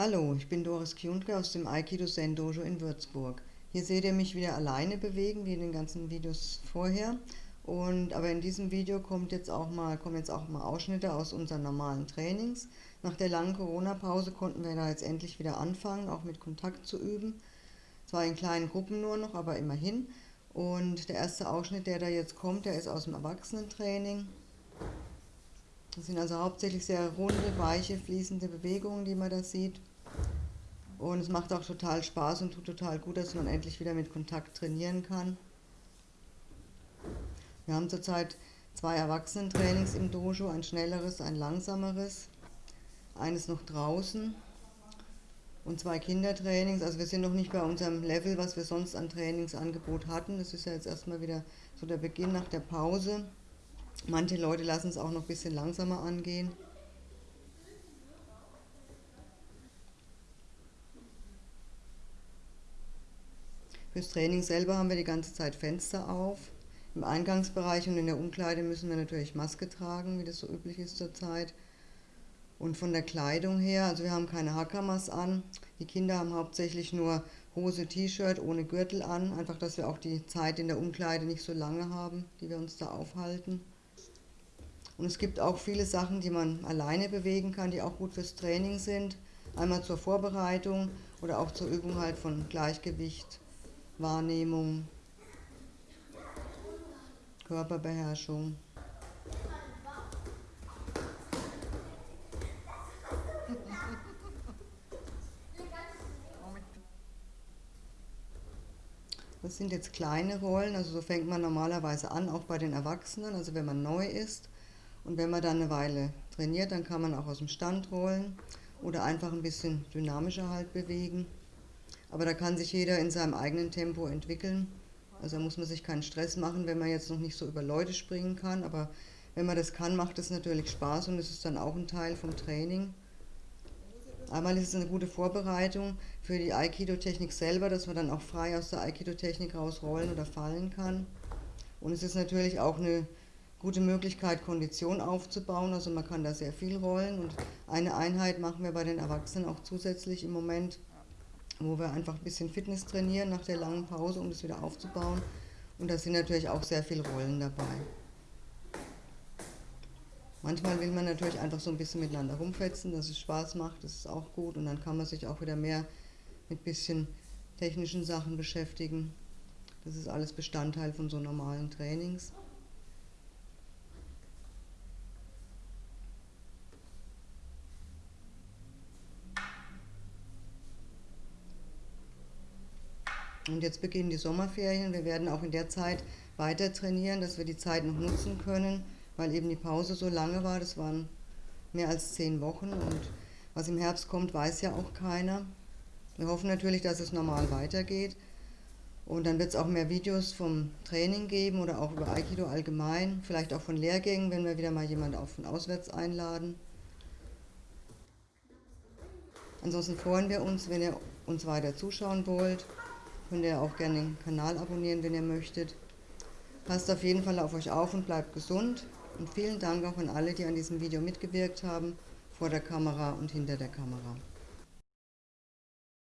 Hallo, ich bin Doris Kjundke aus dem Aikido Zen Dojo in Würzburg. Hier seht ihr mich wieder alleine bewegen, wie in den ganzen Videos vorher. Und, aber in diesem Video kommt jetzt auch mal, kommen jetzt auch mal Ausschnitte aus unseren normalen Trainings. Nach der langen Corona-Pause konnten wir da jetzt endlich wieder anfangen, auch mit Kontakt zu üben. Zwar in kleinen Gruppen nur noch, aber immerhin. Und der erste Ausschnitt, der da jetzt kommt, der ist aus dem Erwachsenentraining. Das sind also hauptsächlich sehr runde, weiche, fließende Bewegungen, die man da sieht. Und es macht auch total Spaß und tut total gut, dass man endlich wieder mit Kontakt trainieren kann. Wir haben zurzeit zwei Erwachsenentrainings im Dojo, ein schnelleres, ein langsameres. Eines noch draußen und zwei Kindertrainings. Also wir sind noch nicht bei unserem Level, was wir sonst an Trainingsangebot hatten. Das ist ja jetzt erstmal wieder so der Beginn nach der Pause. Manche Leute lassen es auch noch ein bisschen langsamer angehen. Fürs Training selber haben wir die ganze Zeit Fenster auf. Im Eingangsbereich und in der Umkleide müssen wir natürlich Maske tragen, wie das so üblich ist zurzeit. Und von der Kleidung her, also wir haben keine Hakamas an. Die Kinder haben hauptsächlich nur Hose, T-Shirt ohne Gürtel an. Einfach, dass wir auch die Zeit in der Umkleide nicht so lange haben, die wir uns da aufhalten. Und es gibt auch viele Sachen, die man alleine bewegen kann, die auch gut fürs Training sind. Einmal zur Vorbereitung oder auch zur Übung halt von Gleichgewicht, Wahrnehmung, Körperbeherrschung. Das sind jetzt kleine Rollen, also so fängt man normalerweise an, auch bei den Erwachsenen, also wenn man neu ist. Und wenn man dann eine Weile trainiert, dann kann man auch aus dem Stand rollen oder einfach ein bisschen dynamischer halt bewegen. Aber da kann sich jeder in seinem eigenen Tempo entwickeln. Also da muss man sich keinen Stress machen, wenn man jetzt noch nicht so über Leute springen kann. Aber wenn man das kann, macht es natürlich Spaß und es ist dann auch ein Teil vom Training. Einmal ist es eine gute Vorbereitung für die Aikido-Technik selber, dass man dann auch frei aus der Aikido-Technik rausrollen oder fallen kann. Und es ist natürlich auch eine gute Möglichkeit, Kondition aufzubauen. Also man kann da sehr viel rollen. Und eine Einheit machen wir bei den Erwachsenen auch zusätzlich im Moment wo wir einfach ein bisschen Fitness trainieren nach der langen Pause, um das wieder aufzubauen. Und da sind natürlich auch sehr viele Rollen dabei. Manchmal will man natürlich einfach so ein bisschen miteinander rumfetzen, dass es Spaß macht, das ist auch gut. Und dann kann man sich auch wieder mehr mit ein bisschen technischen Sachen beschäftigen. Das ist alles Bestandteil von so normalen Trainings. Und jetzt beginnen die Sommerferien. Wir werden auch in der Zeit weiter trainieren, dass wir die Zeit noch nutzen können, weil eben die Pause so lange war. Das waren mehr als zehn Wochen und was im Herbst kommt, weiß ja auch keiner. Wir hoffen natürlich, dass es normal weitergeht. Und dann wird es auch mehr Videos vom Training geben oder auch über Aikido allgemein, vielleicht auch von Lehrgängen, wenn wir wieder mal jemanden auch von auswärts einladen. Ansonsten freuen wir uns, wenn ihr uns weiter zuschauen wollt. Könnt ihr auch gerne den Kanal abonnieren, wenn ihr möchtet. Passt auf jeden Fall auf euch auf und bleibt gesund. Und vielen Dank auch an alle, die an diesem Video mitgewirkt haben, vor der Kamera und hinter der Kamera.